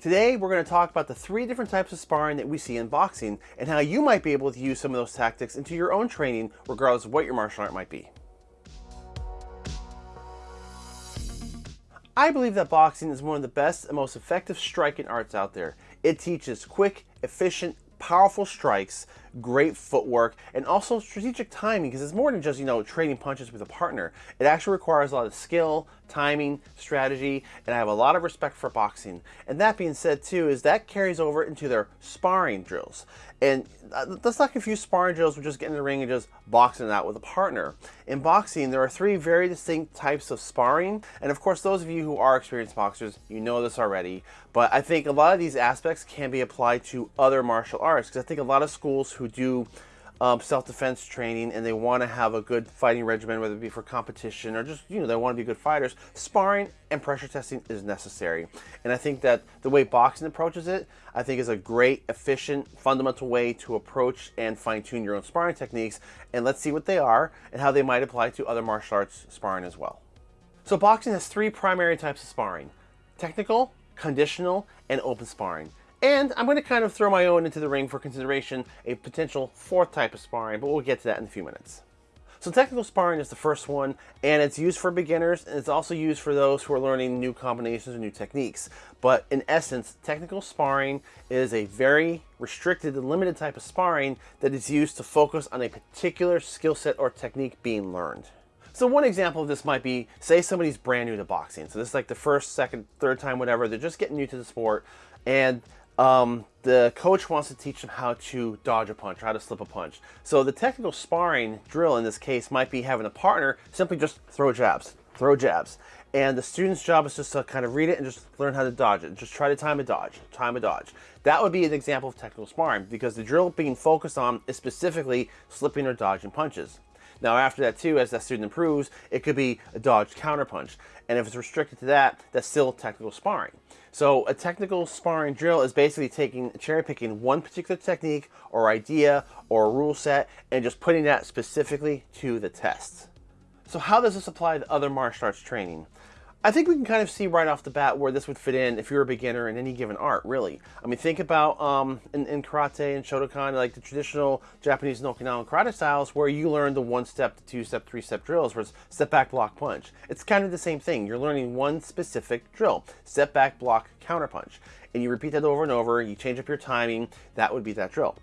Today, we're going to talk about the three different types of sparring that we see in boxing and how you might be able to use some of those tactics into your own training, regardless of what your martial art might be. I believe that boxing is one of the best and most effective striking arts out there. It teaches quick, efficient, powerful strikes, great footwork, and also strategic timing because it's more than just, you know, trading punches with a partner. It actually requires a lot of skill, timing, strategy, and I have a lot of respect for boxing. And that being said too, is that carries over into their sparring drills. And uh, let's not confuse sparring drills with just getting in the ring and just boxing it out with a partner. In boxing, there are three very distinct types of sparring. And of course, those of you who are experienced boxers, you know this already. But I think a lot of these aspects can be applied to other martial arts because I think a lot of schools who do um, self-defense training and they want to have a good fighting regimen, whether it be for competition or just, you know, they want to be good fighters, sparring and pressure testing is necessary. And I think that the way boxing approaches it, I think is a great, efficient, fundamental way to approach and fine-tune your own sparring techniques. And let's see what they are and how they might apply to other martial arts sparring as well. So boxing has three primary types of sparring. Technical, conditional, and open sparring. And I'm going to kind of throw my own into the ring for consideration, a potential fourth type of sparring, but we'll get to that in a few minutes. So technical sparring is the first one, and it's used for beginners, and it's also used for those who are learning new combinations and new techniques. But in essence, technical sparring is a very restricted and limited type of sparring that is used to focus on a particular skill set or technique being learned. So one example of this might be, say somebody's brand new to boxing. So this is like the first, second, third time, whatever. They're just getting new to the sport, and um, the coach wants to teach them how to dodge a punch, how to slip a punch. So the technical sparring drill in this case might be having a partner simply just throw jabs, throw jabs. And the student's job is just to kind of read it and just learn how to dodge it. Just try to time a dodge, time a dodge. That would be an example of technical sparring because the drill being focused on is specifically slipping or dodging punches. Now after that too, as that student improves, it could be a dodged counterpunch. And if it's restricted to that, that's still technical sparring. So a technical sparring drill is basically taking cherry picking one particular technique or idea or rule set and just putting that specifically to the test. So how does this apply to other martial arts training? I think we can kind of see right off the bat where this would fit in if you're a beginner in any given art, really. I mean, think about um, in, in, karate and Shotokan, like the traditional Japanese and Okinawan karate styles, where you learn the one-step, two-step, three-step drills, where it's step back, block, punch. It's kind of the same thing. You're learning one specific drill, step back, block, counter punch. And you repeat that over and over, you change up your timing, that would be that drill.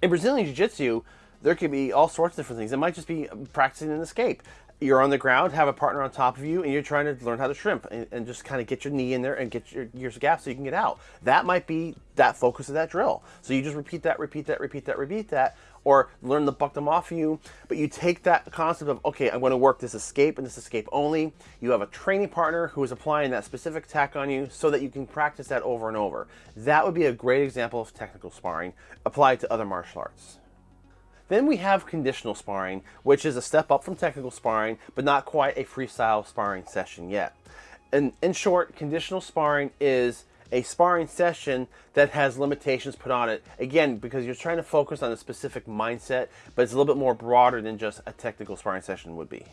In Brazilian Jiu-Jitsu, there could be all sorts of different things. It might just be practicing an escape you're on the ground, have a partner on top of you, and you're trying to learn how to shrimp and, and just kind of get your knee in there and get your gears gap so you can get out. That might be that focus of that drill. So you just repeat that, repeat that, repeat that, repeat that, or learn to buck them off you. But you take that concept of, okay, I'm going to work this escape and this escape only. You have a training partner who is applying that specific tack on you so that you can practice that over and over. That would be a great example of technical sparring applied to other martial arts. Then we have conditional sparring, which is a step up from technical sparring, but not quite a freestyle sparring session yet. And in short, conditional sparring is a sparring session that has limitations put on it. Again, because you're trying to focus on a specific mindset, but it's a little bit more broader than just a technical sparring session would be.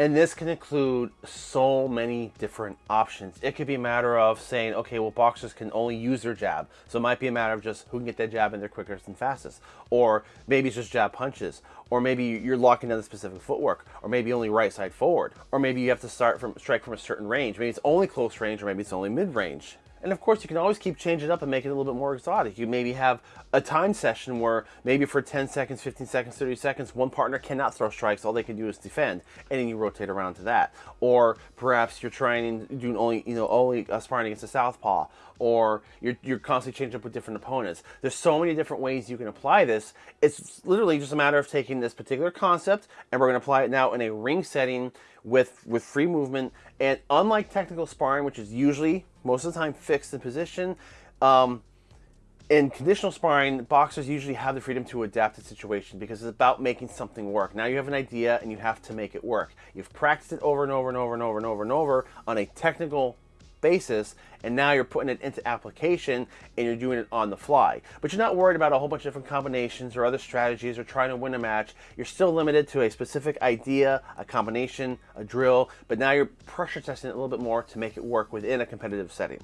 And this can include so many different options. It could be a matter of saying, okay, well, boxers can only use their jab. So it might be a matter of just who can get that jab in there quickest and fastest. Or maybe it's just jab punches. Or maybe you're locking down the specific footwork. Or maybe only right side forward. Or maybe you have to start from strike from a certain range. Maybe it's only close range or maybe it's only mid range. And of course, you can always keep changing up and make it a little bit more exotic. You maybe have a time session where maybe for 10 seconds, 15 seconds, 30 seconds, one partner cannot throw strikes. All they can do is defend, and then you rotate around to that. Or perhaps you're trying to only, you know, only uh, sparring against a southpaw, or you're, you're constantly changing up with different opponents. There's so many different ways you can apply this. It's literally just a matter of taking this particular concept, and we're going to apply it now in a ring setting with with free movement. And unlike technical sparring, which is usually most of the time fixed in position. Um, in conditional sparring, boxers usually have the freedom to adapt to situation because it's about making something work. Now you have an idea and you have to make it work. You've practiced it over and over and over and over and over and over on a technical basis and now you're putting it into application and you're doing it on the fly. But you're not worried about a whole bunch of different combinations or other strategies or trying to win a match. You're still limited to a specific idea, a combination, a drill, but now you're pressure testing it a little bit more to make it work within a competitive setting.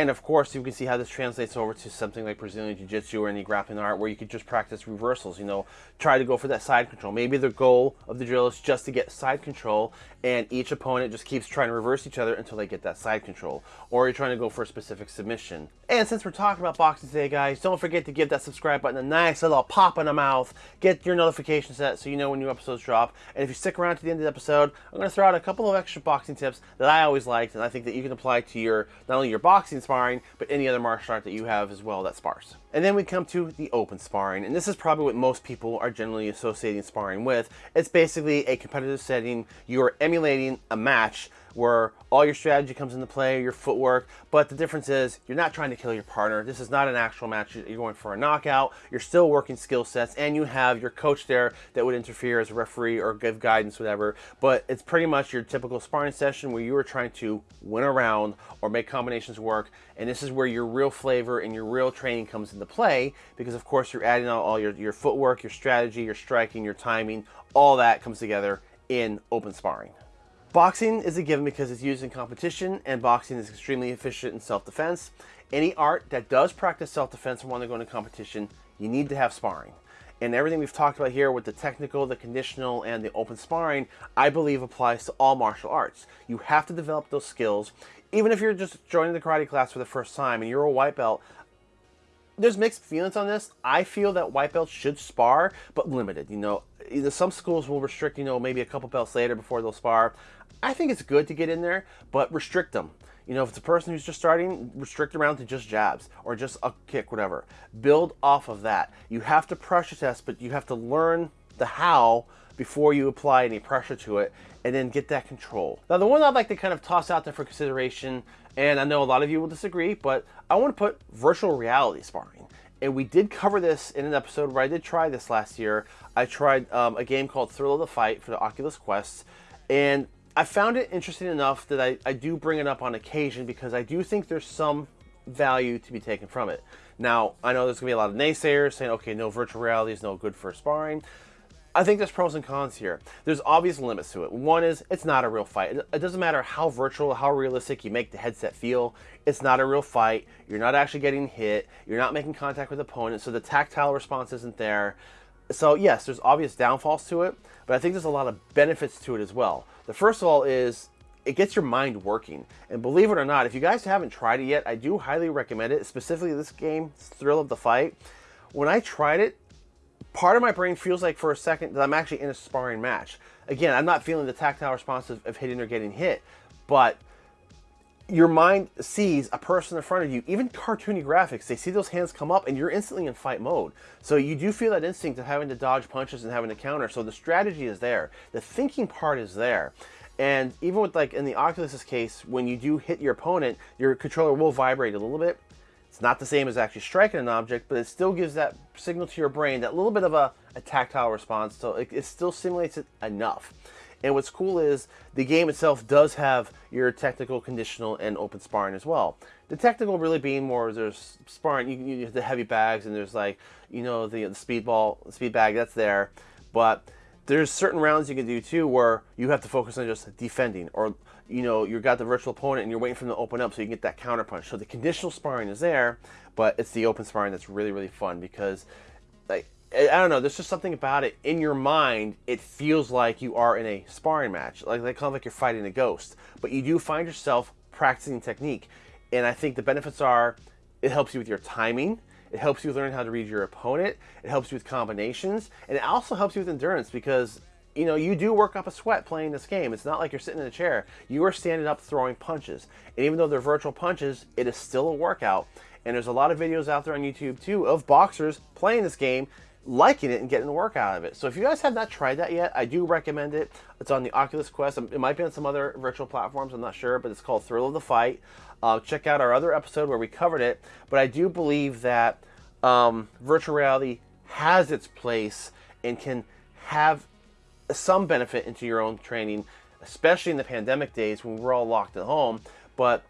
And of course, you can see how this translates over to something like Brazilian Jiu-Jitsu or any grappling art where you could just practice reversals, you know, try to go for that side control. Maybe the goal of the drill is just to get side control and each opponent just keeps trying to reverse each other until they get that side control. Or you're trying to go for a specific submission. And since we're talking about boxing today, guys, don't forget to give that subscribe button a nice little pop in the mouth. Get your notification set so you know when new episodes drop. And if you stick around to the end of the episode, I'm going to throw out a couple of extra boxing tips that I always liked and I think that you can apply to your not only your boxing sparring, but any other martial art that you have as well that spars. And then we come to the open sparring, and this is probably what most people are generally associating sparring with. It's basically a competitive setting. You are emulating a match where all your strategy comes into play, your footwork, but the difference is you're not trying to kill your partner. This is not an actual match. You're going for a knockout. You're still working skill sets, and you have your coach there that would interfere as a referee or give guidance, whatever. But it's pretty much your typical sparring session where you are trying to win a round or make combinations work, and this is where your real flavor and your real training comes into play because, of course, you're adding all your, your footwork, your strategy, your striking, your timing, all that comes together in open sparring. Boxing is a given because it's used in competition and boxing is extremely efficient in self-defense. Any art that does practice self-defense and want to go into competition, you need to have sparring. And everything we've talked about here with the technical, the conditional, and the open sparring, I believe applies to all martial arts. You have to develop those skills. Even if you're just joining the karate class for the first time and you're a white belt, there's mixed feelings on this. I feel that white belts should spar, but limited. You know, either some schools will restrict, you know, maybe a couple belts later before they'll spar. I think it's good to get in there, but restrict them. You know, if it's a person who's just starting, restrict around to just jabs or just a kick, whatever. Build off of that. You have to pressure test, but you have to learn the how before you apply any pressure to it and then get that control. Now, the one I'd like to kind of toss out there for consideration, and I know a lot of you will disagree, but I want to put virtual reality sparring. And we did cover this in an episode where I did try this last year. I tried um, a game called Thrill of the Fight for the Oculus Quest, and I found it interesting enough that I, I do bring it up on occasion because I do think there's some value to be taken from it. Now, I know there's to be a lot of naysayers saying, okay, no virtual reality is no good for sparring. I think there's pros and cons here. There's obvious limits to it. One is it's not a real fight. It doesn't matter how virtual, how realistic you make the headset feel. It's not a real fight. You're not actually getting hit. You're not making contact with opponents, so the tactile response isn't there. So yes, there's obvious downfalls to it, but I think there's a lot of benefits to it as well. The first of all is it gets your mind working. And believe it or not, if you guys haven't tried it yet, I do highly recommend it, specifically this game, Thrill of the Fight. When I tried it, part of my brain feels like for a second that I'm actually in a sparring match. Again, I'm not feeling the tactile response of, of hitting or getting hit, but your mind sees a person in front of you, even cartoony graphics, they see those hands come up and you're instantly in fight mode. So you do feel that instinct of having to dodge punches and having to counter. So the strategy is there. The thinking part is there. And even with like in the Oculus's case, when you do hit your opponent, your controller will vibrate a little bit. It's not the same as actually striking an object, but it still gives that signal to your brain, that little bit of a, a tactile response. So it, it still simulates it enough. And what's cool is the game itself does have your technical, conditional, and open sparring as well. The technical really being more there's sparring, you, you have the heavy bags, and there's like you know the, the speedball, the speed bag that's there, but there's certain rounds you can do too where you have to focus on just defending or you know you've got the virtual opponent and you're waiting for them to open up so you can get that counter punch so the conditional sparring is there but it's the open sparring that's really really fun because like I don't know. There's just something about it in your mind. It feels like you are in a sparring match, like they kind of like you're fighting a ghost. But you do find yourself practicing technique, and I think the benefits are it helps you with your timing. It helps you learn how to read your opponent. It helps you with combinations, and it also helps you with endurance because you know you do work up a sweat playing this game. It's not like you're sitting in a chair. You are standing up throwing punches, and even though they're virtual punches, it is still a workout. And there's a lot of videos out there on YouTube too of boxers playing this game liking it and getting a work out of it. So if you guys have not tried that yet, I do recommend it. It's on the Oculus Quest. It might be on some other virtual platforms, I'm not sure, but it's called Thrill of the Fight. Uh, check out our other episode where we covered it. But I do believe that um, virtual reality has its place and can have some benefit into your own training, especially in the pandemic days when we're all locked at home. But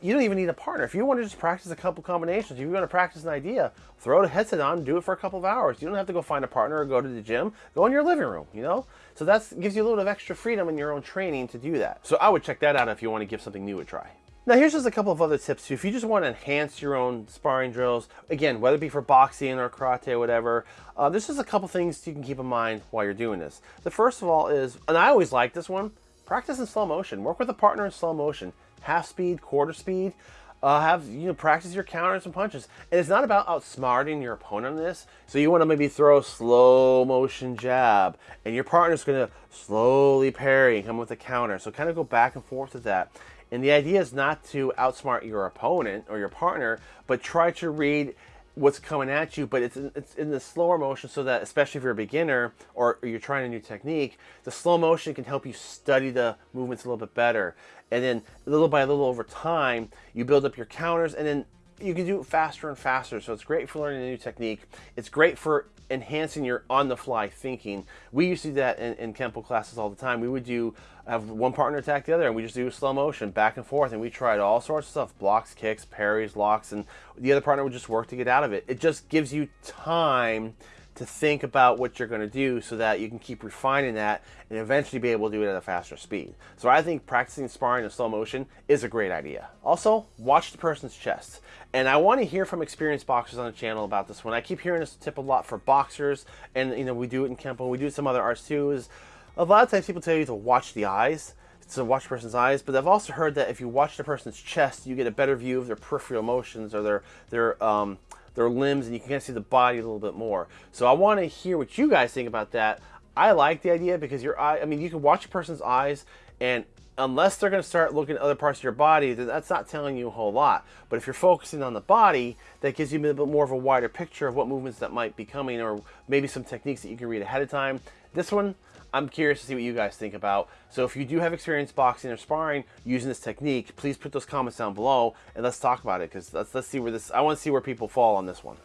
you don't even need a partner. If you want to just practice a couple combinations, if you want to practice an idea, throw the headset on, do it for a couple of hours. You don't have to go find a partner or go to the gym. Go in your living room, you know? So that gives you a little bit of extra freedom in your own training to do that. So I would check that out if you want to give something new a try. Now here's just a couple of other tips too. If you just want to enhance your own sparring drills, again, whether it be for boxing or karate or whatever, uh, there's just a couple things you can keep in mind while you're doing this. The first of all is, and I always like this one, practice in slow motion. Work with a partner in slow motion. Half speed, quarter speed. Uh, have you know practice your counters and punches and it's not about outsmarting your opponent on this so you want to maybe throw a slow motion jab and your partner's going to slowly parry and come with a counter so kind of go back and forth with that and the idea is not to outsmart your opponent or your partner, but try to read what's coming at you, but it's in, it's in the slower motion so that, especially if you're a beginner or, or, you're trying a new technique, the slow motion can help you study the movements a little bit better. And then little by little over time, you build up your counters and then you can do it faster and faster. So it's great for learning a new technique. It's great for enhancing your on-the-fly thinking. We used to do that in, in Kempo classes all the time. We would do have one partner attack the other, and we just do slow motion back and forth, and we tried all sorts of stuff: blocks, kicks, parries, locks, and the other partner would just work to get out of it. It just gives you time to think about what you're going to do so that you can keep refining that and eventually be able to do it at a faster speed. So I think practicing sparring in slow motion is a great idea. Also, watch the person's chest. And I want to hear from experienced boxers on the channel about this one. I keep hearing this tip a lot for boxers and you know we do it in Kempo, we do it some other arts too is a lot of times people tell you to watch the eyes to watch a person's eyes, but I've also heard that if you watch the person's chest, you get a better view of their peripheral motions or their their um, their limbs and you can kind of see the body a little bit more. So I want to hear what you guys think about that. I like the idea because your eye, I mean, you can watch a person's eyes and unless they're going to start looking at other parts of your body, then that's not telling you a whole lot. But if you're focusing on the body, that gives you a bit more of a wider picture of what movements that might be coming or maybe some techniques that you can read ahead of time. This one, I'm curious to see what you guys think about. So if you do have experience boxing or sparring using this technique, please put those comments down below and let's talk about it because let's, let's see where this, I want to see where people fall on this one.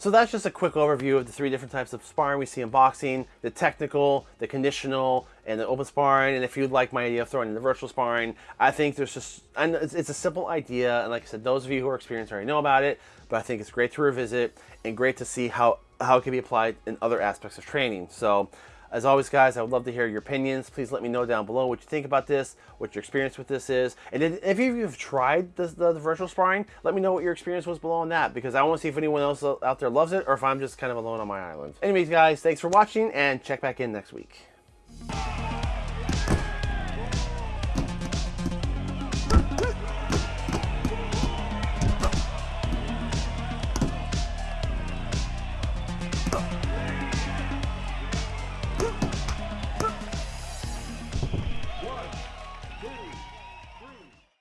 So that's just a quick overview of the three different types of sparring we see in boxing, the technical, the conditional, and the open sparring. And if you'd like my idea of throwing in the virtual sparring, I think there's just, and it's, it's, a simple idea. And like I said, those of you who are experienced already know about it, but I think it's great to revisit and great to see how, how it can be applied in other aspects of training. So as always, guys, I would love to hear your opinions. Please let me know down below what you think about this, what your experience with this is. And if you've tried the, the, the virtual sparring, let me know what your experience was below on that because I want to see if anyone else out there loves it or if I'm just kind of alone on my island. Anyways, guys, thanks for watching and check back in next week.